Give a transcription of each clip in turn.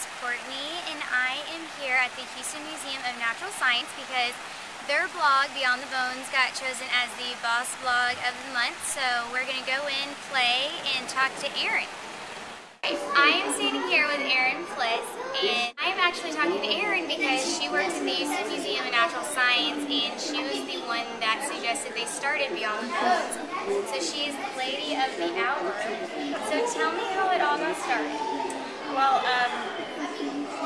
is Courtney and I am here at the Houston Museum of Natural Science because their blog, Beyond the Bones, got chosen as the Boss Blog of the Month. So we're going to go in, play, and talk to Erin. I am standing here with Erin Fliss, and I am actually talking to Erin because she works at the Houston Museum of Natural Science, and she was the one that suggested they started Beyond the Bones. So she is the lady of the hour. So tell me how it all got started. Well, um,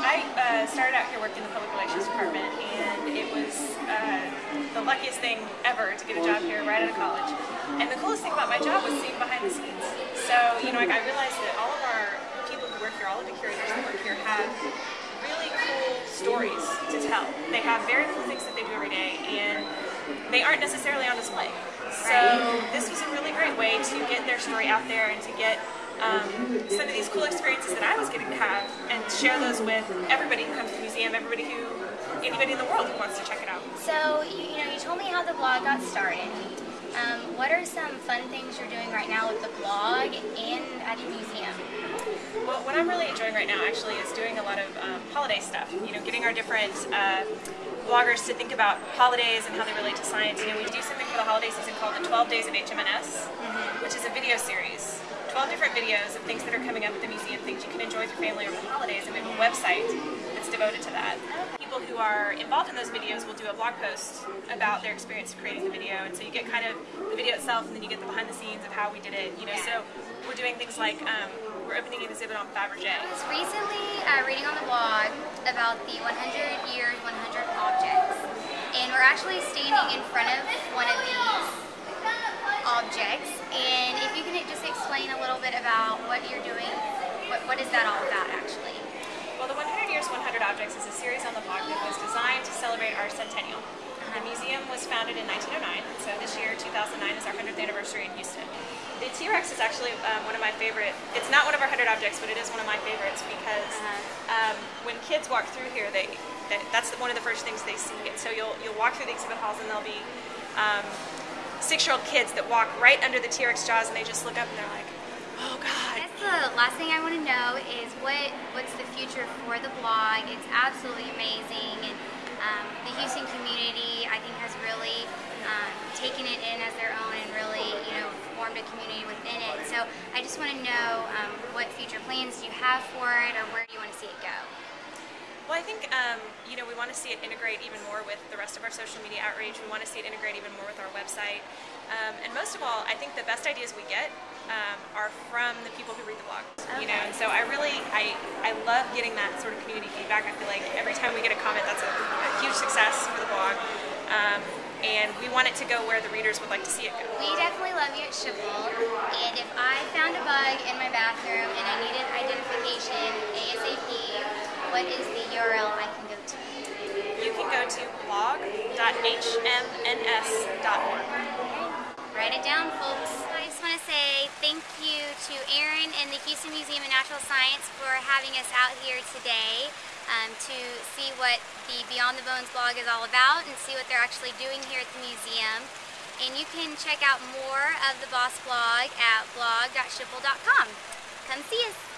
I uh, started out here working in the public relations department, and it was uh, the luckiest thing ever to get a job here right out of college. And the coolest thing about my job was seeing behind the scenes. So, you know, like I realized that all of our people who work here, all of the curators who work here have really cool stories to tell. They have very cool things that they do every day, and they aren't necessarily on display. So this was a really great way to get their story out there and to get um, some of these cool experiences that I was getting to have and share those with everybody who comes to the museum, everybody who, anybody in the world who wants to check it out. So, you, you know, you told me how the blog got started. Um, what are some fun things you're doing right now with the blog and at the museum? Well, what I'm really enjoying right now actually is doing a lot of um, holiday stuff. You know, getting our different uh, bloggers to think about holidays and how they relate to science. You know, we do something for the holiday season called the 12 Days of HMNS, mm -hmm. which is a video series 12 different videos of things that are coming up at the museum, things you can enjoy with your family over the holidays, and we have a website that's devoted to that. People who are involved in those videos will do a blog post about their experience creating the video, and so you get kind of the video itself, and then you get the behind the scenes of how we did it. You know, so we're doing things like um, we're opening an exhibit on Fabergé. I was recently uh, reading on the blog about the 100 years, 100 objects, and we're actually standing in front of one of these objects. And if you can just explain a little bit about what you're doing, what, what is that all about actually? Well, the 100 Years, 100 Objects is a series on the blog that was designed to celebrate our centennial. The museum was founded in 1909, so this year, 2009, is our 100th anniversary in Houston. The T-Rex is actually um, one of my favorite, it's not one of our 100 objects, but it is one of my favorites because uh -huh. um, when kids walk through here, they, that's one of the first things they see. And so you'll, you'll walk through the exhibit halls and there'll be um, six-year-old kids that walk right under the T-Rex jaws and they just look up and they're like, oh God. Guess the last thing I want to know is what what's the future for the blog. It's absolutely amazing and um, the Houston community I think has really um, taken it in as their own and really you know formed a community within it. So I just want to know um, what future plans do you have for it or where do you want to see it go? Well, I think um, you know we want to see it integrate even more with the rest of our social media outreach. We want to see it integrate even more with our website, um, and most of all, I think the best ideas we get um, are from the people who read the blog. Okay. You know, and so I really I I love getting that sort of community feedback. I feel like every time we get a comment, that's a, a huge success for the blog. Um, and we want it to go where the readers would like to see it go. We definitely love you at Schipul, and if I found a bug in my bathroom and I needed identification what is the URL I can go to? You can go to blog.hmns.org. Write it down, folks. I just want to say thank you to Erin and the Houston Museum of Natural Science for having us out here today um, to see what the Beyond the Bones blog is all about and see what they're actually doing here at the museum. And you can check out more of the Boss blog at blog.schipul.com. Come see us!